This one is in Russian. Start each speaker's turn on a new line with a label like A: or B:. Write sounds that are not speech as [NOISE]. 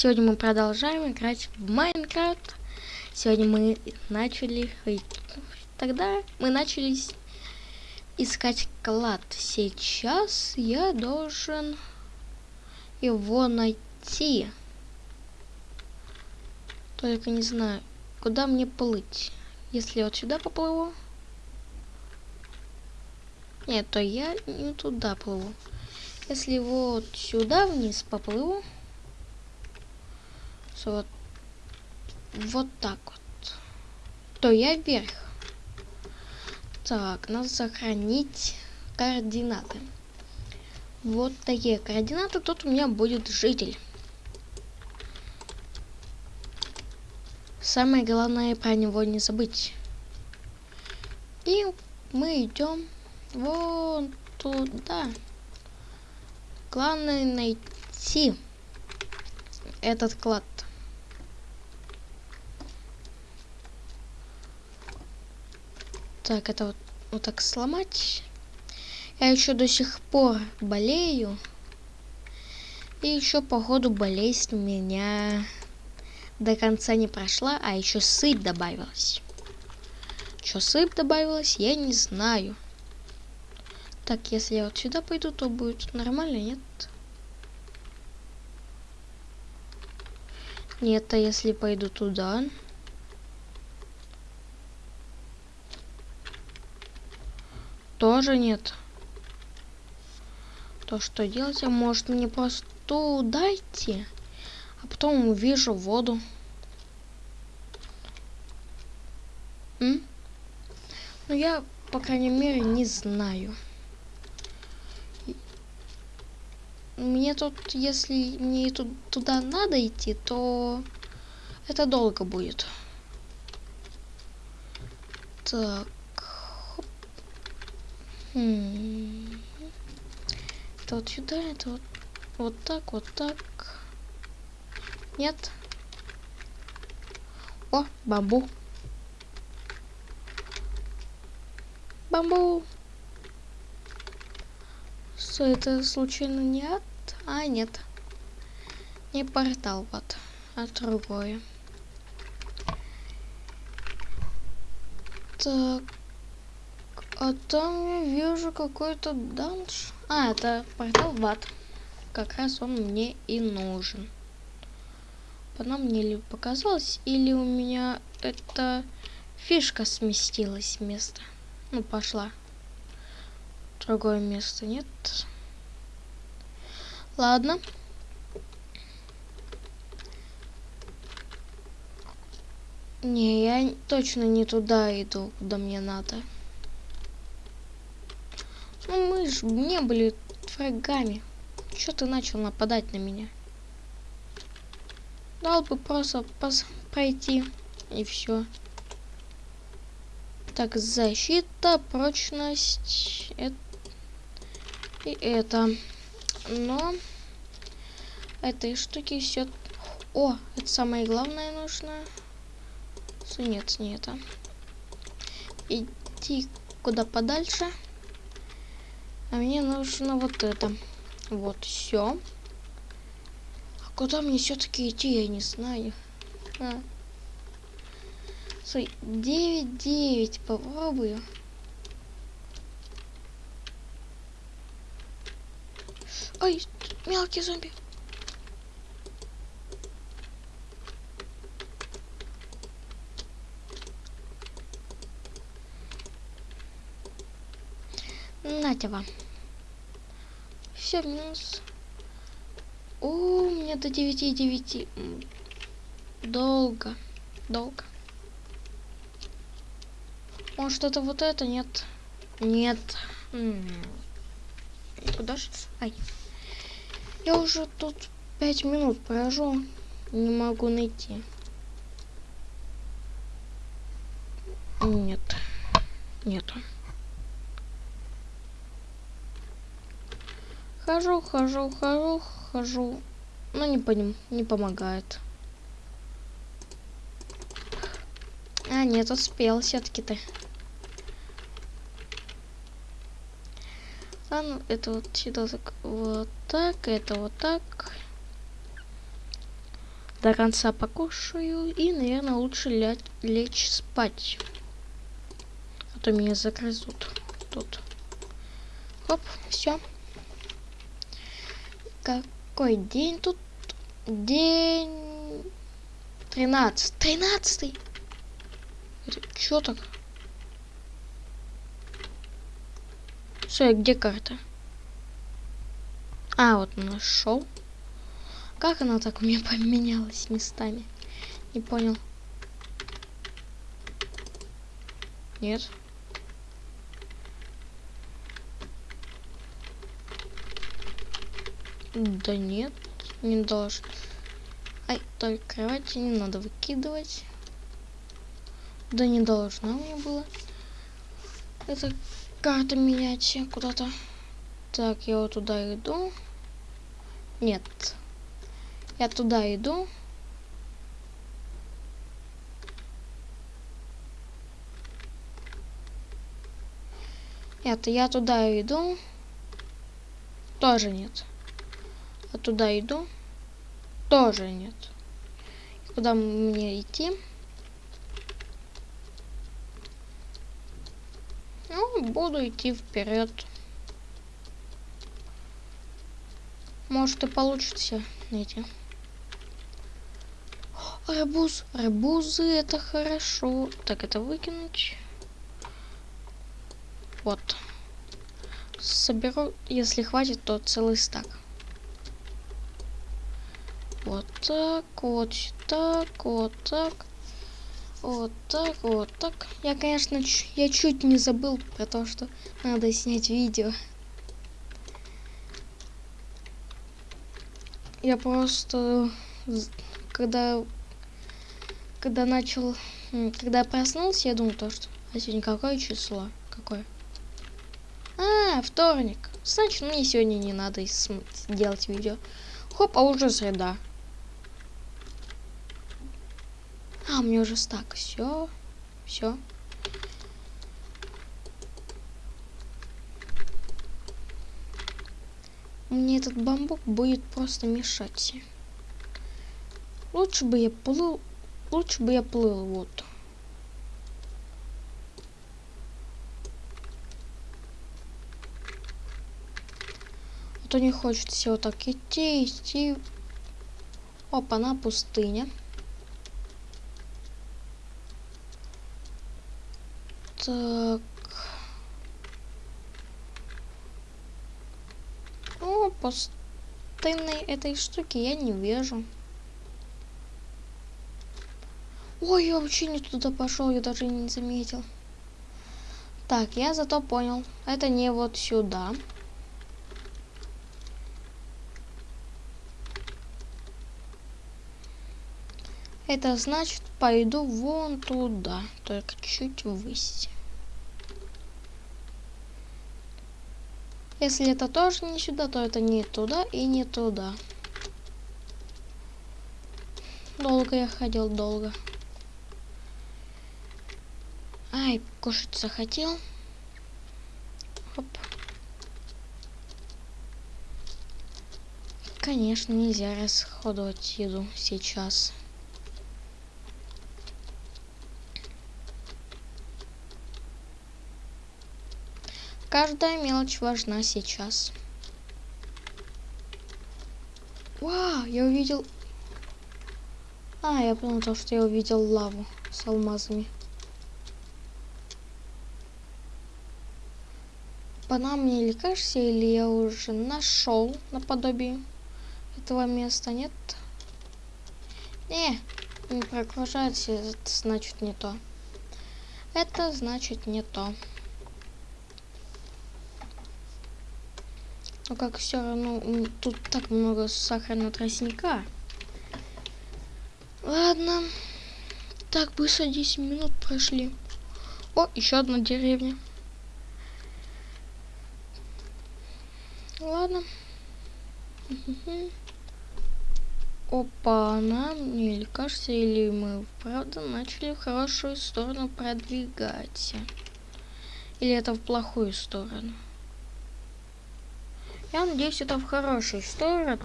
A: Сегодня мы продолжаем играть в Майнкрафт. Сегодня мы начали... Тогда мы начали искать клад. Сейчас я должен его найти. Только не знаю, куда мне плыть. Если вот сюда поплыву... Нет, то я не туда плыву. Если вот сюда вниз поплыву вот, вот так вот, то я вверх. Так, надо сохранить координаты. Вот такие координаты. Тут у меня будет житель. Самое главное про него не забыть. И мы идем вон туда. Главное найти этот клад. Так, это вот, вот так сломать. Я еще до сих пор болею. И еще, походу, болезнь у меня до конца не прошла, а еще сыпь добавилась. Что сыпь добавилась, я не знаю. Так, если я вот сюда пойду, то будет нормально, нет? Нет, а если пойду туда... тоже нет. То что делать? А может мне просто дайте, а потом увижу воду. М? Ну я, по крайней мере, не знаю. Мне тут, если мне тут, туда надо идти, то это долго будет. Так. Это вот сюда, это вот, вот так, вот так. Нет. О, бамбу. Бамбу. Что это случайно не от? А, нет. Не портал, вот, а другое. Так. А там я вижу какой-то данж. А, это портал в ад. Как раз он мне и нужен. Потом мне ли показалось, или у меня эта фишка сместилась с места. Ну, пошла. Другое место, нет? Ладно. Не, я точно не туда иду, куда мне надо. Ну мы же не были врагами. Что ты начал нападать на меня? Дал бы просто пройти и все. Так, защита, прочность это, и это. Но этой штуки все. О, это самое главное нужно. Нет, не это. Иди куда подальше. А мне нужно вот это. Вот, все. А куда мне все-таки идти, я не знаю. А. Стой, 9, 9, попробую. Ой, мелкий зомби. Нате вам. Все, минус. О, у меня до 9 9. Долго. Долго. Может это вот это? Нет. Нет. Куда же? Ай. Я уже тут 5 минут прожу. Не могу найти. Нет. Нету. Хожу, хожу, хожу, хожу. Но не по ним, не помогает. А, нет, успел все-таки ты. Ладно, это вот сюда так, вот так, это вот так. до конца покушаю и, наверное, лучше ля лечь спать. А то меня загрызут тут. Хоп, все. Какой день тут? День... Тринадцать. Тринадцатый! Чё так? Все, где карта? А, вот нашел. Как она так у меня [LAUGHS] поменялась местами? Не понял. Нет. Да нет, не должен. Ай, только кровати не надо выкидывать. Да не должна мне было. Это карта менять куда-то. Так, я вот туда иду. Нет. Я туда иду. Нет, я туда иду. Тоже нет. А туда иду. Тоже нет. Куда мне идти? Ну, буду идти вперед. Может и получится найти. Арбуз. Арбузы это хорошо. Так, это выкинуть. Вот. Соберу, если хватит, то целый стак. Вот так, вот так, вот так. Вот так, вот так. Я, конечно, я чуть не забыл про то, что надо снять видео. Я просто, когда когда начал, когда проснулся, я думал то, что а сегодня какое число? Какое? А, вторник. Значит, мне сегодня не надо делать видео. Хоп, а уже среда. А, у меня уже стак. Все. Все. Мне этот бамбук будет просто мешать. Лучше бы я плыл Лучше бы я плыл, вот. А то не хочется вот так идти, идти. Опа, на пустыне. Так. О, пустынной этой штуки я не вижу. Ой, я вообще не туда пошел, я даже не заметил. Так, я зато понял. Это не вот сюда. Это значит, пойду вон туда, только чуть ввысь. Если это тоже не сюда, то это не туда и не туда. Долго я ходил, долго. Ай, кушать захотел. Хоп. Конечно, нельзя расходовать еду сейчас. Каждая мелочь важна сейчас. Вау, я увидел... А, я понял, то, что я увидел лаву с алмазами. Пана мне или кажется, или я уже нашел наподобие этого места, нет? Не, не прогружается, это значит не то. Это значит не то. Но как все равно тут так много сахарного тростника. Ладно. Так, быстро 10 минут прошли. О, еще одна деревня. Ладно. Опа, нам или кажется, или мы правда начали в хорошую сторону продвигаться. Или это в плохую сторону. Я надеюсь, это в хорошую сторону.